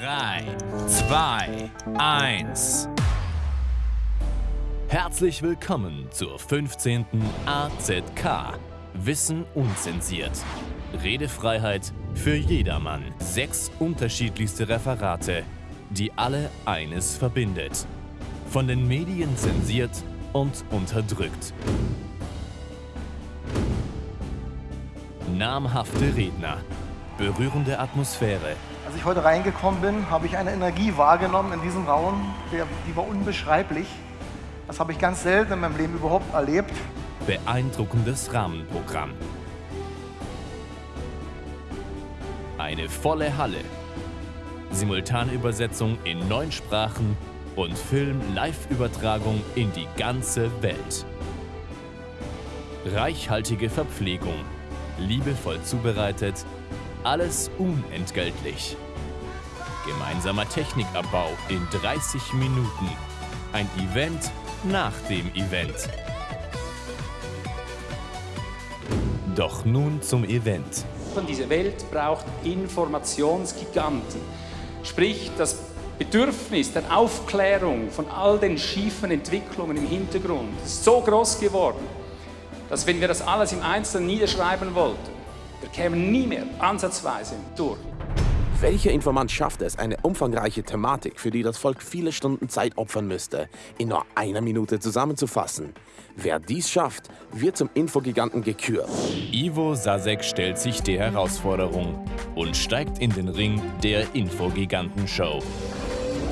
3, 2, 1. Herzlich willkommen zur 15. AZK. Wissen unzensiert. Redefreiheit für jedermann. Sechs unterschiedlichste Referate, die alle eines verbindet. Von den Medien zensiert und unterdrückt. Namhafte Redner, berührende Atmosphäre. Als ich heute reingekommen bin, habe ich eine Energie wahrgenommen in diesem Raum, die war unbeschreiblich. Das habe ich ganz selten in meinem Leben überhaupt erlebt. Beeindruckendes Rahmenprogramm. Eine volle Halle. Simultanübersetzung in neun Sprachen und Film-Live-Übertragung in die ganze Welt. Reichhaltige Verpflegung, liebevoll zubereitet, alles unentgeltlich. Gemeinsamer Technikabbau in 30 Minuten. Ein Event nach dem Event. Doch nun zum Event. Diese Welt braucht Informationsgiganten. Sprich, das Bedürfnis der Aufklärung von all den schiefen Entwicklungen im Hintergrund ist so groß geworden, dass wenn wir das alles im Einzelnen niederschreiben wollten, wir kämen nie mehr ansatzweise durch. Welcher Informant schafft es, eine umfangreiche Thematik, für die das Volk viele Stunden Zeit opfern müsste, in nur einer Minute zusammenzufassen? Wer dies schafft, wird zum Infogiganten gekürt. Ivo Sasek stellt sich der Herausforderung und steigt in den Ring der Infogiganten-Show.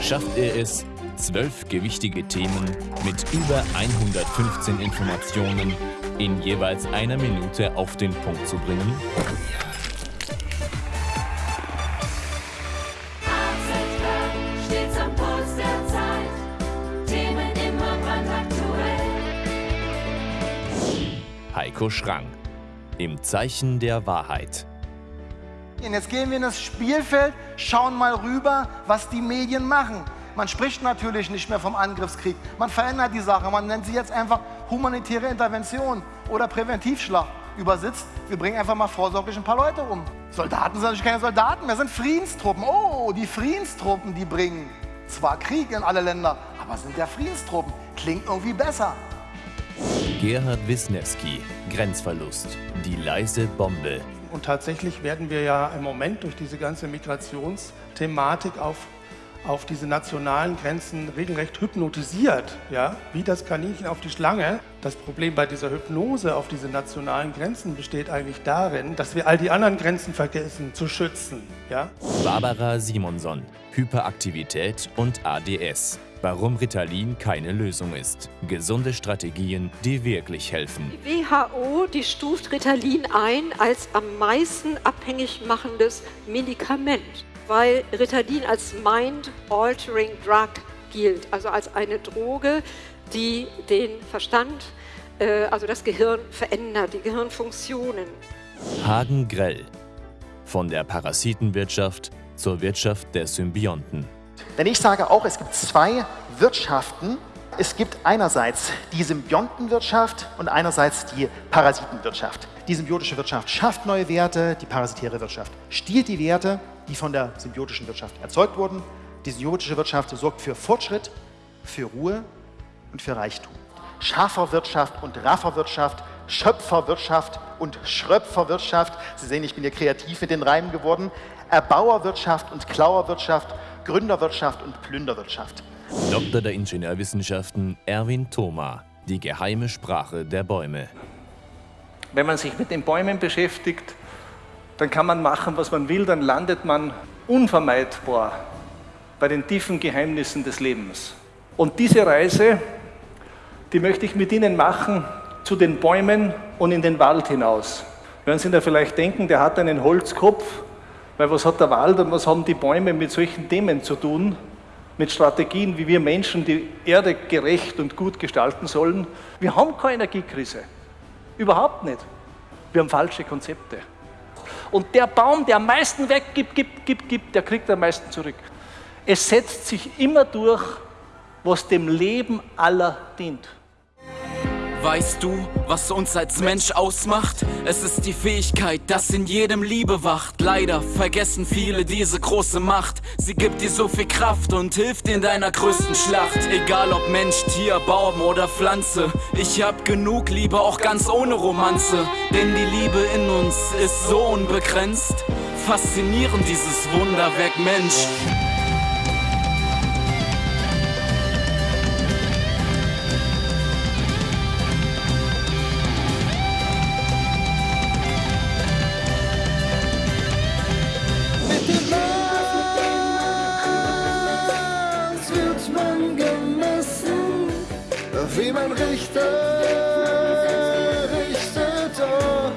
Schafft er es, zwölf gewichtige Themen mit über 115 Informationen in jeweils einer Minute auf den Punkt zu bringen? Heiko Schrang. Im Zeichen der Wahrheit. Und jetzt gehen wir in das Spielfeld, schauen mal rüber, was die Medien machen. Man spricht natürlich nicht mehr vom Angriffskrieg. Man verändert die Sache. Man nennt sie jetzt einfach humanitäre Intervention oder Präventivschlag. Übersetzt, wir bringen einfach mal vorsorglich ein paar Leute um. Soldaten sind natürlich keine Soldaten mehr, sind Friedenstruppen. Oh, die Friedenstruppen, die bringen zwar Krieg in alle Länder, aber sind ja Friedenstruppen. Klingt irgendwie besser. Gerhard Wisniewski. Grenzverlust. Die leise Bombe. Und tatsächlich werden wir ja im Moment durch diese ganze Migrationsthematik auf, auf diese nationalen Grenzen regelrecht hypnotisiert, ja? wie das Kaninchen auf die Schlange. Das Problem bei dieser Hypnose auf diese nationalen Grenzen besteht eigentlich darin, dass wir all die anderen Grenzen vergessen zu schützen. Ja? Barbara Simonson. Hyperaktivität und ADS. Warum Ritalin keine Lösung ist. Gesunde Strategien, die wirklich helfen. Die WHO, die stuft Ritalin ein als am meisten abhängig machendes Medikament, weil Ritalin als Mind-Altering Drug gilt, also als eine Droge, die den Verstand, äh, also das Gehirn verändert, die Gehirnfunktionen. Hagen Grell. Von der Parasitenwirtschaft zur Wirtschaft der Symbionten. Denn ich sage auch, es gibt zwei Wirtschaften. Es gibt einerseits die Symbiontenwirtschaft und einerseits die Parasitenwirtschaft. Die symbiotische Wirtschaft schafft neue Werte, die parasitäre Wirtschaft stiehlt die Werte, die von der symbiotischen Wirtschaft erzeugt wurden. Die symbiotische Wirtschaft sorgt für Fortschritt, für Ruhe und für Reichtum. Schafferwirtschaft und Rafferwirtschaft, Schöpferwirtschaft und Schröpferwirtschaft. Sie sehen, ich bin hier kreativ mit den Reimen geworden. Erbauerwirtschaft und Klauerwirtschaft, Gründerwirtschaft und Plünderwirtschaft. Doktor der Ingenieurwissenschaften Erwin Thoma. Die geheime Sprache der Bäume. Wenn man sich mit den Bäumen beschäftigt, dann kann man machen, was man will, dann landet man unvermeidbar bei den tiefen Geheimnissen des Lebens. Und diese Reise, die möchte ich mit Ihnen machen zu den Bäumen und in den Wald hinaus. Werden Sie da vielleicht denken, der hat einen Holzkopf, weil was hat der Wald und was haben die Bäume mit solchen Themen zu tun? Mit Strategien, wie wir Menschen die Erde gerecht und gut gestalten sollen. Wir haben keine Energiekrise. Überhaupt nicht. Wir haben falsche Konzepte. Und der Baum, der am meisten weggibt, gibt, gibt, gibt, der kriegt am meisten zurück. Es setzt sich immer durch, was dem Leben aller dient. Weißt du, was uns als Mensch ausmacht? Es ist die Fähigkeit, dass in jedem Liebe wacht. Leider vergessen viele diese große Macht. Sie gibt dir so viel Kraft und hilft in deiner größten Schlacht. Egal ob Mensch, Tier, Baum oder Pflanze. Ich hab genug Liebe, auch ganz ohne Romanze. Denn die Liebe in uns ist so unbegrenzt. Faszinierend dieses Wunderwerk Mensch. Wird man gemessen, wie man richtet, richtet, oh,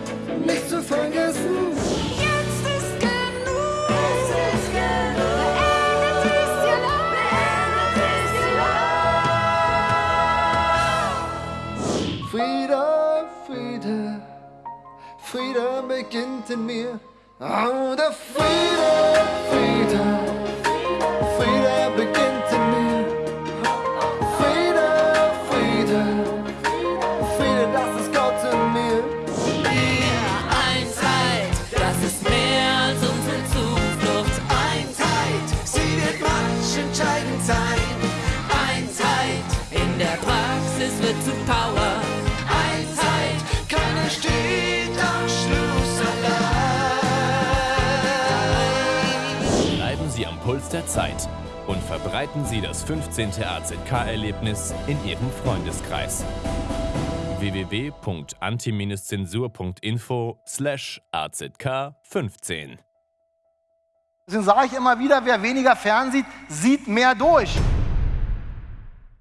nicht zu vergessen. Jetzt ist genug. Jetzt ist genug. Beendet ist ihr Leid. Beendet ist ihr Leid. Friede, Friede, Friede beginnt in mir. Oh, der Puls der Zeit und verbreiten Sie das 15. AZK-Erlebnis in Ihrem Freundeskreis. www.anti-zensur.info slash AZK 15 Deswegen sage ich immer wieder, wer weniger fernsieht, sieht mehr durch.